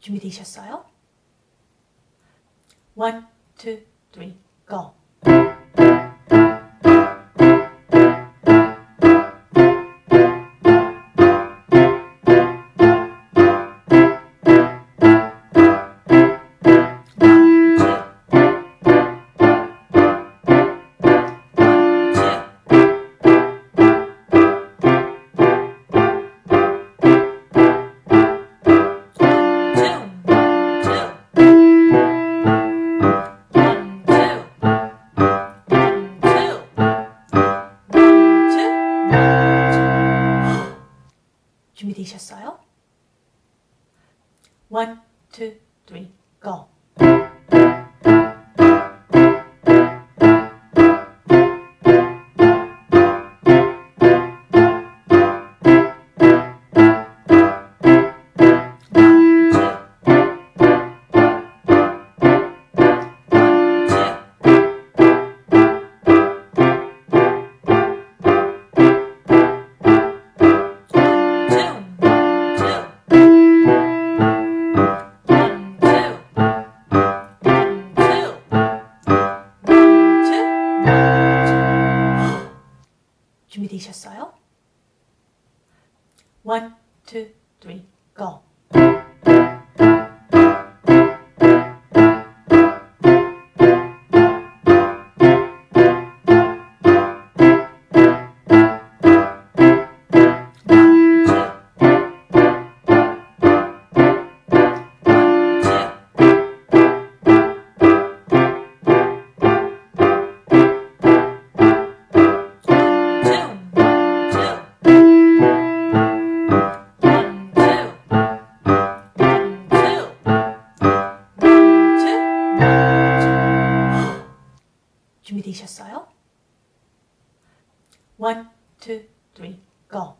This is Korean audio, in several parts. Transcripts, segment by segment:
준비되셨어요? One, two, three, go. 준비되셨어요? One, two, three, go. 준비되셨어요? One, two, three, go. 준비되셨어요? One, two, three, go.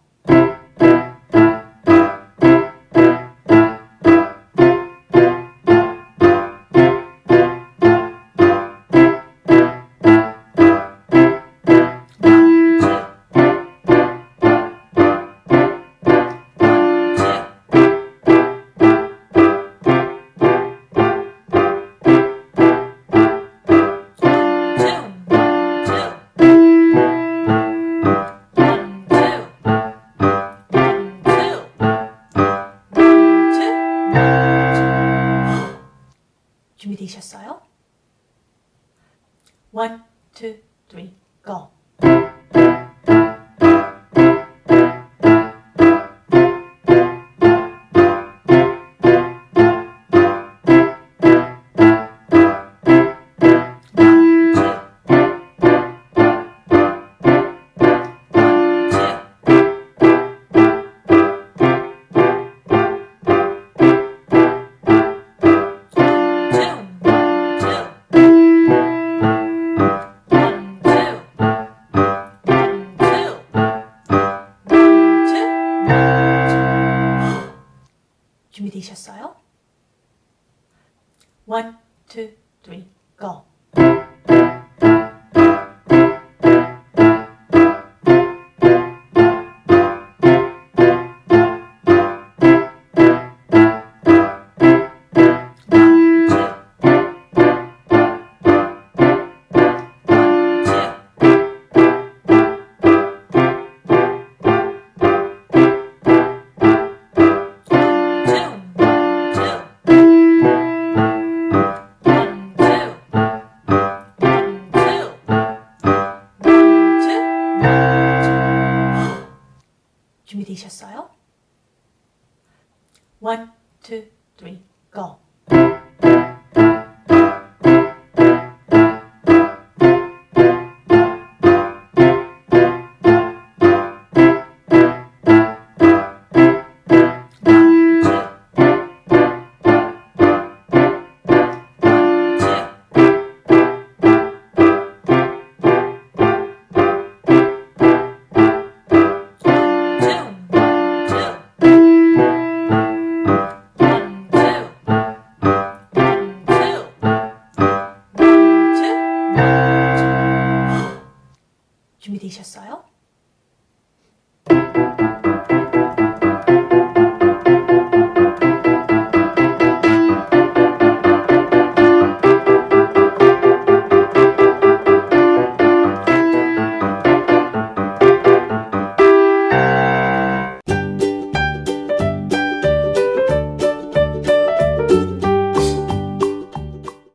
준비되셨어요? One, two, three, go. 준비되셨어요? One, two, three, go. 준비되셨어요? One, two, three, go. 준비되셨어요?